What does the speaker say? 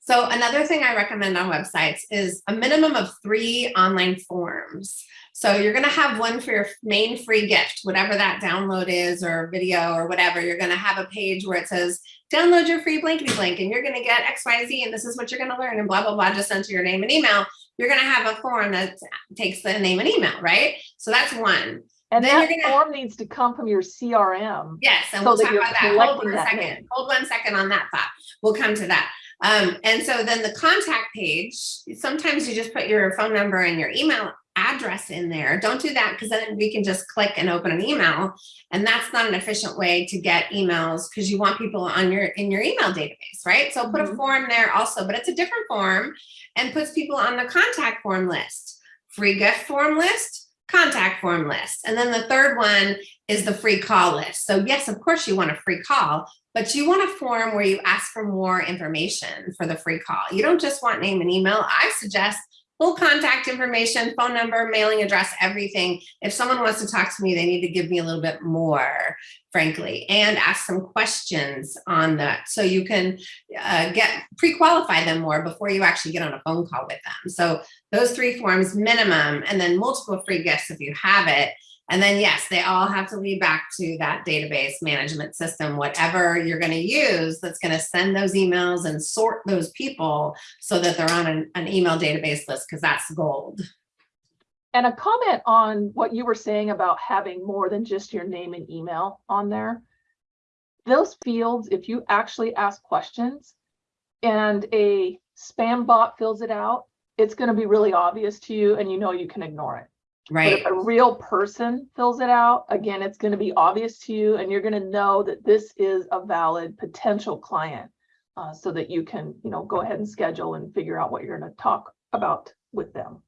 So another thing I recommend on websites is a minimum of three online forms. So you're gonna have one for your main free gift, whatever that download is or video or whatever. You're gonna have a page where it says, download your free blankety blank and you're gonna get X, Y, Z and this is what you're gonna learn and blah, blah, blah, just enter your name and email. You're gonna have a form that takes the name and email, right? So that's one. And Then that gonna- form needs to come from your CRM. Yes, and So we'll talk about that. Hold one that second. name. Hold one second on that thought. We'll come to that. Um, and so then the contact page, sometimes you just put your phone number and your email address in there. Don't do that because then we can just click and open an email. And that's not an efficient way to get emails because you want people on your in your email database, right? So put a Mhm. form there also, but it's a different form and puts people on the contact form list. Free gift form list, contact form list. And then the third one is the free call list. So yes, of course you want a free call, but you want a form where you ask for more information for the free call. You don't just want name and email. I suggest full contact information, phone number, mailing address, everything. If someone wants to talk to me, they need to give me a little bit more, frankly, and ask some questions on that. So you can uh, get pre-qualify them more before you actually get on a phone call with them. So those three forms minimum, and then multiple free gifts if you have it. And then yes, they all have to lead back to that database management system, whatever you're going to use that's going to send those emails and sort those people so that they're on an, an email database list because that's gold. And a comment on what you were saying about having more than just your name and email on there. Those fields, if you actually ask questions and a spam bot fills it out, it's going to be really obvious to you and you know you can ignore it. But Right. if a real person fills it out, again, it's going to be obvious to you and you're going to know that this is a valid potential client. uh, so that you can, you know, go ahead and schedule and figure out what you're going to talk about with them.